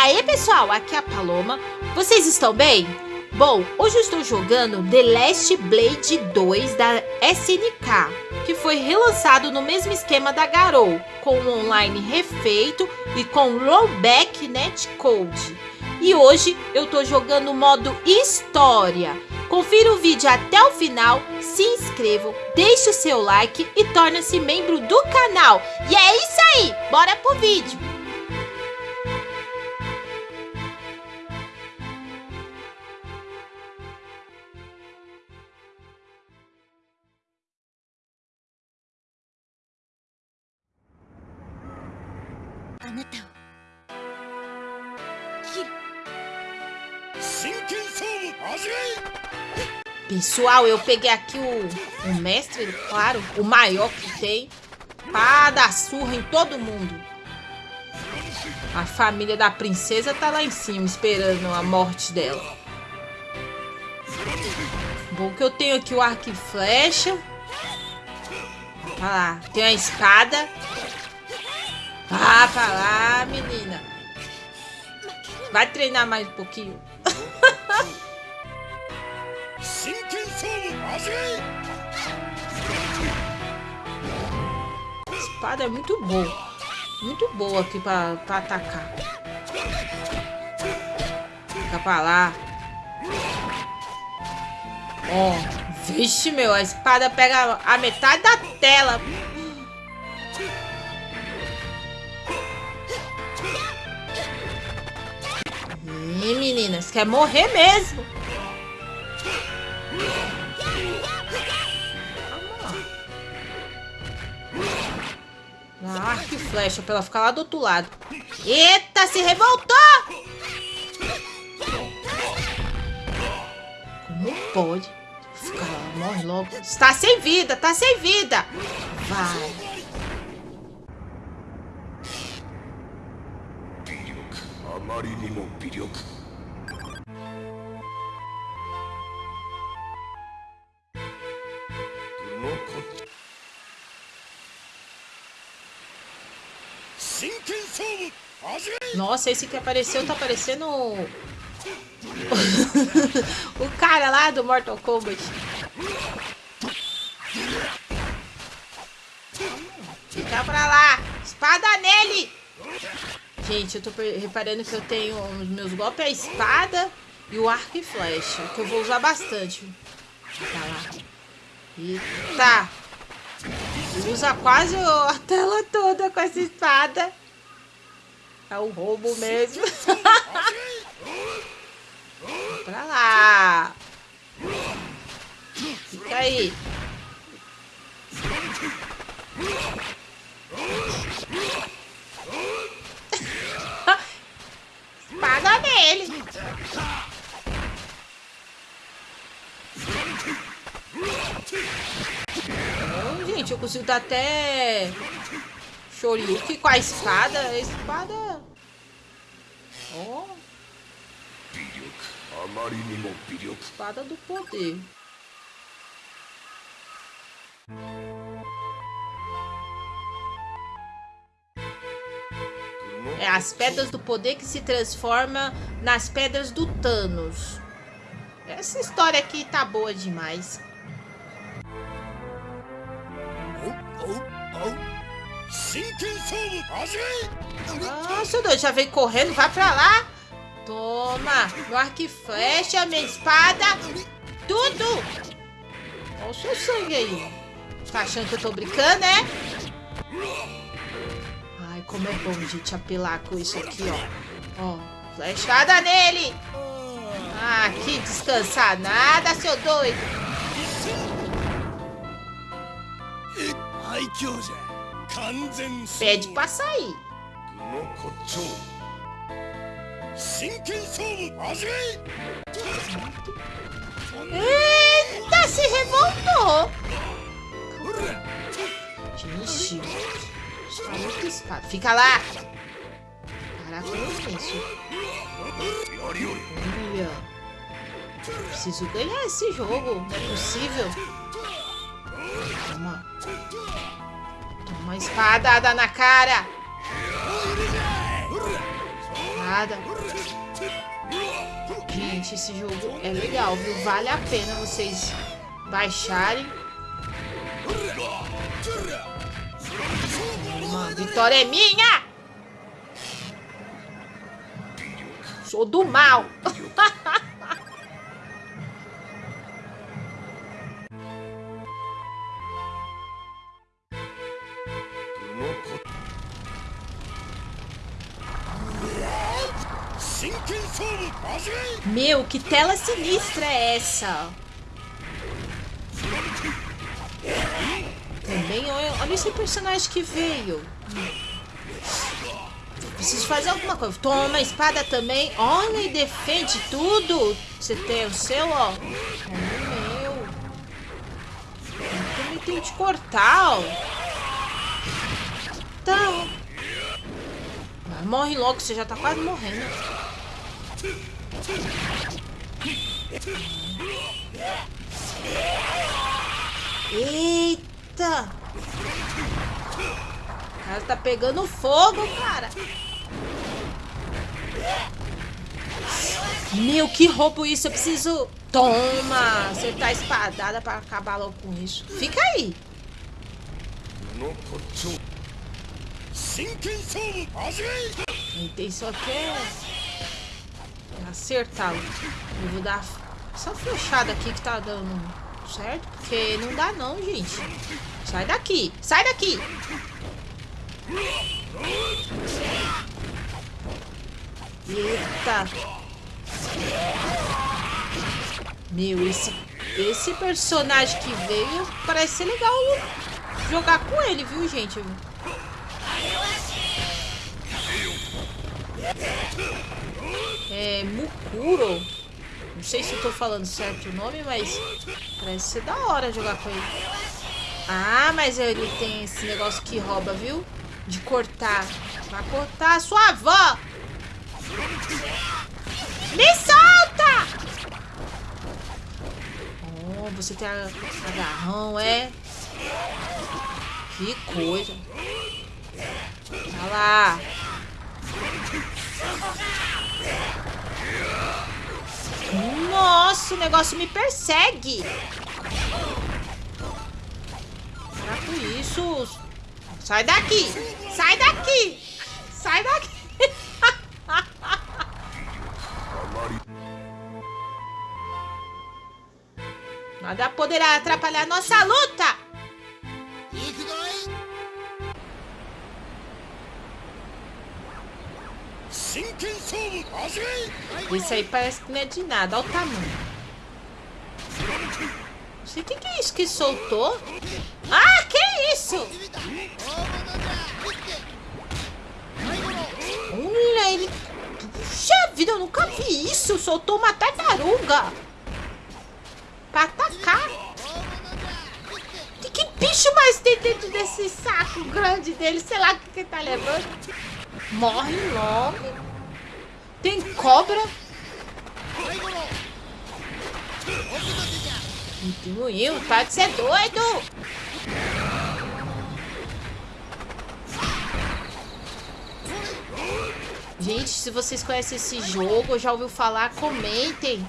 aí pessoal, aqui é a Paloma. Vocês estão bem? Bom, hoje eu estou jogando The Last Blade 2 da SNK, que foi relançado no mesmo esquema da Garou, com um online refeito e com rollback netcode. E hoje eu estou jogando o modo História. Confira o vídeo até o final, se inscrevam, deixe o seu like e torne-se membro do canal. E é isso aí, bora pro vídeo! Pessoal, eu peguei aqui o, o mestre, claro, o maior que tem, pra dar surra em todo mundo. A família da princesa tá lá em cima, esperando a morte dela. Bom que eu tenho aqui o arco e flecha. Olha lá, tem a espada. Ah, pra lá, menina. Vai treinar mais um pouquinho. Espada é muito boa. Muito boa aqui pra, pra atacar. Fica pra lá. Ó. Oh, vixe, meu. A espada pega a metade da tela. Ih, meninas. Quer morrer mesmo. Ah, arco e flecha pra ela ficar lá do outro lado. Eita, se revoltou! Como pode? Fica lá, morre logo. Está sem vida, tá sem vida. Vai. Nossa, esse que apareceu tá parecendo o cara lá do Mortal Kombat. Fica pra lá. Espada nele. Gente, eu tô reparando que eu tenho os meus golpes, a espada e o arco e flecha, que eu vou usar bastante. Tá lá. Eita. Usa quase a tela toda com essa espada. É o roubo mesmo. pra lá. Fica aí. Espada nele. Oh, gente, eu consigo dar até Shoryuken com a espada. A espada... Ó. Oh. Espada do poder. É as pedras do poder que se transforma nas pedras do Thanos. Essa história aqui tá boa demais. Nossa, doido, já veio correndo, vai pra lá. Toma, meu arco e flecha, minha espada, tudo. Olha o seu sangue aí. Tá achando que eu tô brincando, né? Ai, como é bom, gente, apelar com isso aqui, ó. Ó, flechada nele. Ah, que descansar nada, seu doido. Que Pede pra sair. Eita, se revoltou. Gente, está muito escada. Fica lá. Caraca, eu isso. Olha. Preciso ganhar esse jogo. Não é possível. Toma. Uma espadada na cara. Espada. Gente, esse jogo é legal, viu? Vale a pena vocês baixarem. Uma vitória é minha! Sou do mal. Meu, que tela sinistra é essa? Também, olha, olha esse personagem que veio. Preciso fazer alguma coisa. Toma a espada também. Olha, e defende tudo. Você tem o seu, ó. Olha o meu. Eu também tenho que cortar, ó. Então. Morre logo, você já tá quase morrendo. Eita! O cara tá pegando fogo, cara. Meu, que roubo isso. Eu preciso... Toma! Você tá espadada pra acabar logo com isso. Fica aí. A intenção aqui é acertá-lo. Eu vou dar essa fechada aqui que tá dando certo, porque não dá não, gente. Sai daqui, sai daqui. Eita. Meu, esse, esse personagem que veio parece ser legal jogar com ele, viu, gente? É Mukuro. Não sei se eu tô falando certo o nome, mas parece ser da hora jogar com ele. Ah, mas ele tem esse negócio que rouba, viu? De cortar. Vai cortar a sua avó! Me solta! Oh, você tem agarrão, é? Que coisa. Olha lá. Nossa, o negócio me persegue. Para com isso. Sai daqui. Sai daqui. Sai daqui. Nada poderá atrapalhar nossa luta. Isso aí parece que não é de nada. Olha o tamanho. Não sei o que, que é isso que soltou. Ah, que isso? Olha, ele... Puxa vida, eu nunca vi isso. Soltou uma tartaruga. Pra atacar. Que, que bicho mais tem dentro desse saco grande dele? Sei lá o que, que ele tá levando. Morre logo. Tem cobra? Diminuiu, tá de ser doido! Gente, se vocês conhecem esse jogo, já ouviu falar, comentem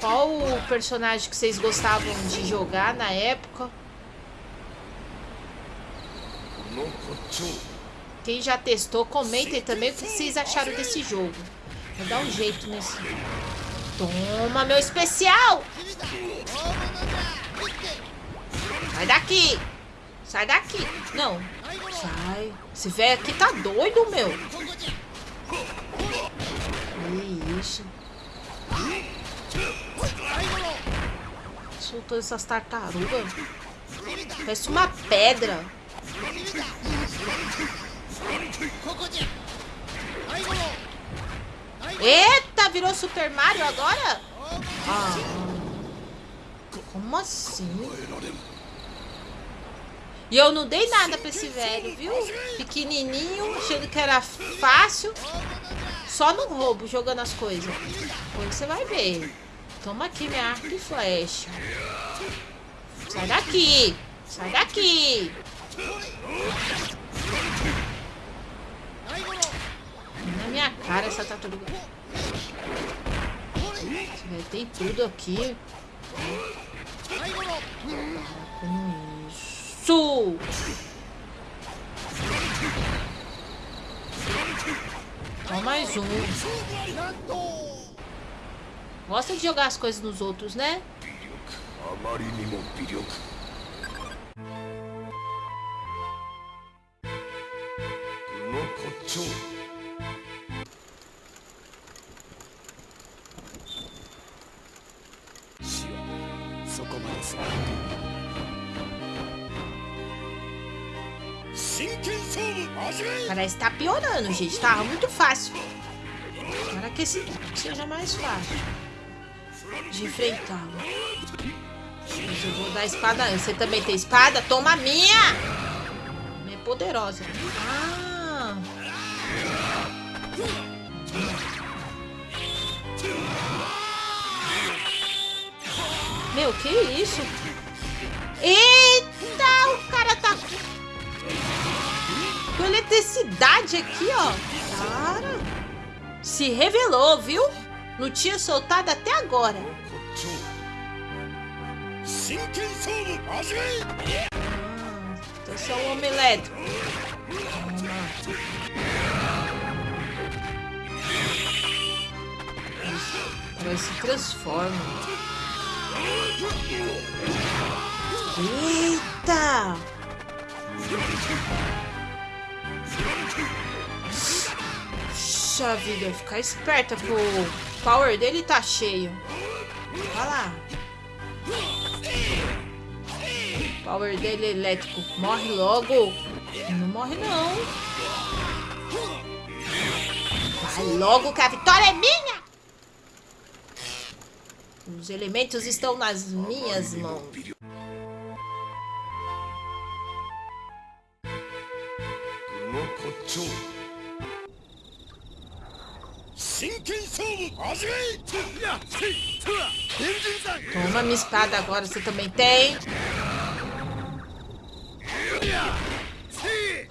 qual o personagem que vocês gostavam de jogar na época. Quem já testou, comentem também o que vocês acharam desse jogo. Vou dar um jeito nesse. Toma, meu especial! Sai daqui! Sai daqui! Não. Sai. Esse velho aqui tá doido, meu. Que isso. Soltou essas tartarugas. Parece uma pedra. Eita, virou Super Mario agora? Ah, como assim? E eu não dei nada pra esse velho, viu? Pequenininho, achando que era fácil. Só no roubo, jogando as coisas. Depois você vai ver. Toma aqui minha arco e flecha. Sai daqui. Sai daqui. Na minha cara essa tartaruga. Tem tudo aqui. Com isso. Só mais um. Gosta de jogar as coisas nos outros, né? Que tá piorando, gente. Tava muito fácil. Para que esse seja mais fácil de enfrentá-lo. Mas eu vou dar espada. Você também tem espada? Toma a minha! É poderosa. Ah! Meu, que isso? Eita, o cara tá com eletricidade aqui, ó. Cara, se revelou, viu? Não tinha soltado até agora. Ah, então sou um homem elétrico. Parece se transforma. Eita! Puxa vida, ficar esperta pro power dele tá cheio. Olha lá. Power dele elétrico. Morre logo. Não morre não. Vai logo que a vitória é minha. Os elementos estão nas minhas mãos. Toma minha espada agora, você também tem. Gente.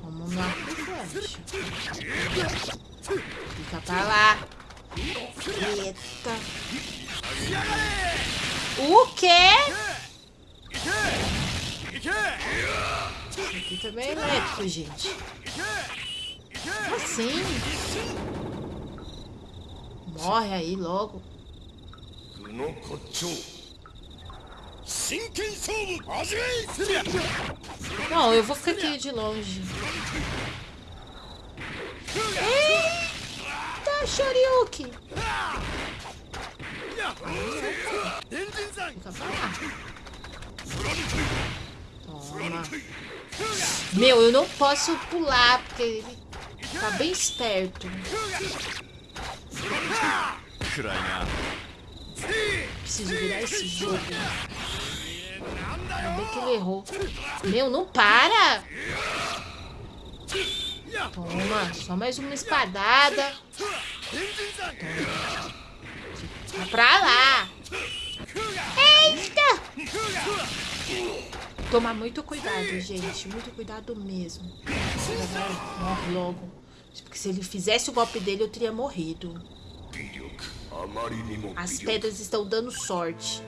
Toma uma flecha. Fica pra lá. Eita. O quê? Aqui também é elétrico, gente. Assim. Morre aí logo. Não, eu vou ficar aqui de longe. Eita, Shoryuken! Fica pra lá. Meu, eu não posso pular, porque ele tá bem esperto. Preciso virar esse jogo. Ainda que ele errou. Meu, não para! Toma, só mais uma espadada. Toma. Vai pra lá. Eita! Tomar muito cuidado, gente. Muito cuidado mesmo. Morre logo. Porque se ele fizesse o golpe dele, eu teria morrido. As pedras estão dando sorte.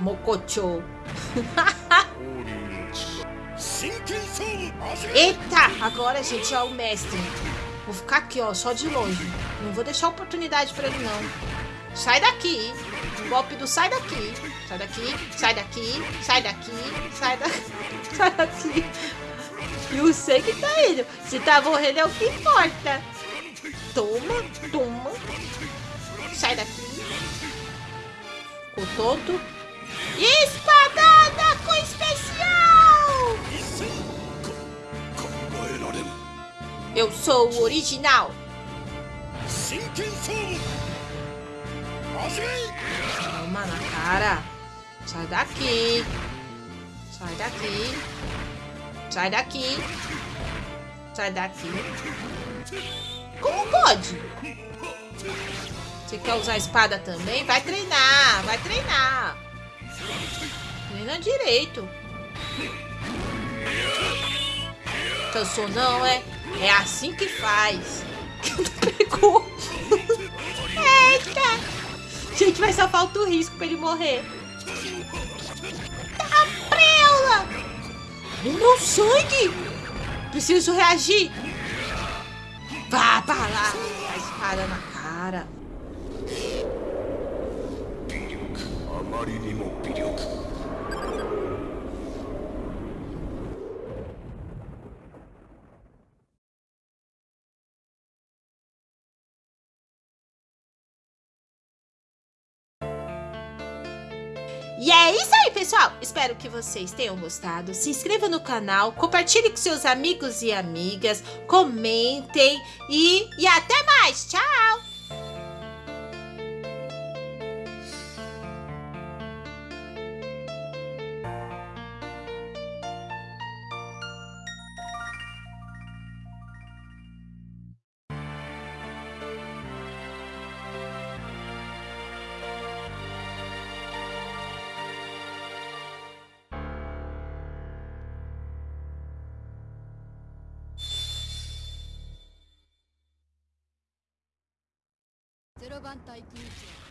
Mococho. Eita! Agora, gente, é o mestre. Vou ficar aqui, ó, só de longe. Não vou deixar oportunidade pra ele, não. Sai daqui. O golpe do sai daqui. Sai daqui, sai daqui, sai daqui, sai daqui. Sai daqui. E eu sei que tá indo. Se tá morrendo é o que importa. Toma, toma. Sai daqui. Ficou tonto. Espadada com especial! Eu sou o original. Toma na cara. Sai daqui. Sai daqui. Sai daqui. Sai daqui. Como pode? Você quer usar a espada também? Vai treinar, vai treinar. Treina direito. Cansou não, é? É assim que faz. Pegou. Eita! Gente, vai só falta o risco pra ele morrer. Tá preula! Meu sangue! Preciso reagir. Vá pra lá. A espada na cara. E Espero que vocês tenham gostado. Se inscreva no canal, compartilhe com seus amigos e amigas, comentem e, e até mais. Tchau! ゼロ番隊組長